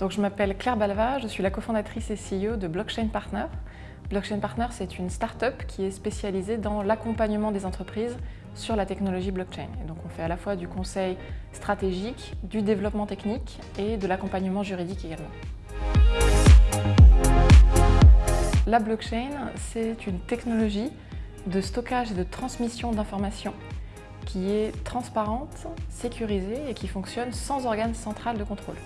Donc, je m'appelle Claire Balva, je suis la cofondatrice et CEO de Blockchain Partner. Blockchain Partner, c'est une start-up qui est spécialisée dans l'accompagnement des entreprises sur la technologie blockchain. Et donc, on fait à la fois du conseil stratégique, du développement technique et de l'accompagnement juridique également. La blockchain, c'est une technologie de stockage et de transmission d'informations qui est transparente, sécurisée et qui fonctionne sans organe central de contrôle.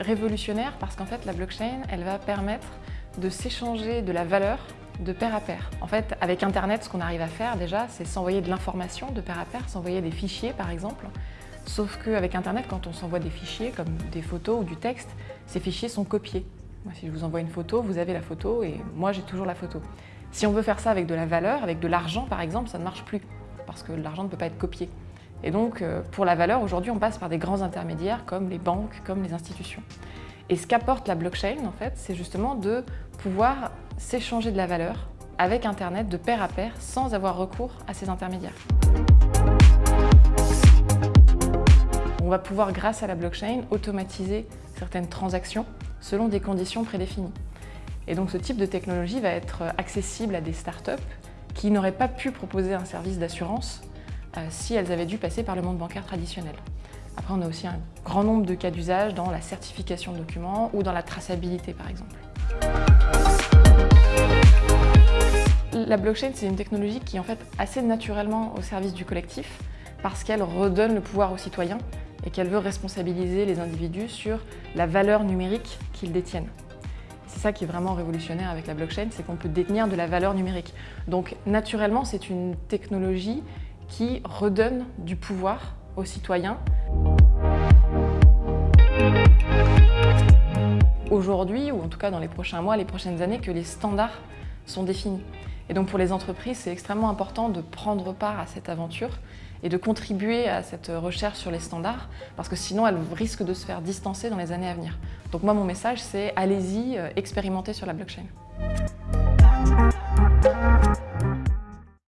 Révolutionnaire parce qu'en fait la blockchain, elle va permettre de s'échanger de la valeur de pair à pair. En fait, avec Internet, ce qu'on arrive à faire déjà, c'est s'envoyer de l'information de pair à pair, s'envoyer des fichiers par exemple. Sauf qu'avec Internet, quand on s'envoie des fichiers comme des photos ou du texte, ces fichiers sont copiés. Moi, si je vous envoie une photo, vous avez la photo et moi j'ai toujours la photo. Si on veut faire ça avec de la valeur, avec de l'argent par exemple, ça ne marche plus parce que l'argent ne peut pas être copié. Et donc, euh, pour la valeur, aujourd'hui, on passe par des grands intermédiaires comme les banques, comme les institutions. Et ce qu'apporte la blockchain, en fait, c'est justement de pouvoir s'échanger de la valeur avec Internet de pair à pair sans avoir recours à ces intermédiaires. On va pouvoir, grâce à la blockchain, automatiser certaines transactions selon des conditions prédéfinies. Et donc ce type de technologie va être accessible à des startups qui n'auraient pas pu proposer un service d'assurance si elles avaient dû passer par le monde bancaire traditionnel. Après, on a aussi un grand nombre de cas d'usage dans la certification de documents ou dans la traçabilité, par exemple. La blockchain, c'est une technologie qui est en fait assez naturellement au service du collectif parce qu'elle redonne le pouvoir aux citoyens et qu'elle veut responsabiliser les individus sur la valeur numérique qu'ils détiennent. C'est ça qui est vraiment révolutionnaire avec la blockchain, c'est qu'on peut détenir de la valeur numérique. Donc naturellement, c'est une technologie qui redonne du pouvoir aux citoyens. Aujourd'hui, ou en tout cas dans les prochains mois, les prochaines années, que les standards sont définis. Et donc pour les entreprises, c'est extrêmement important de prendre part à cette aventure et de contribuer à cette recherche sur les standards, parce que sinon elles risquent de se faire distancer dans les années à venir. Donc moi, mon message, c'est allez-y, euh, expérimentez sur la blockchain.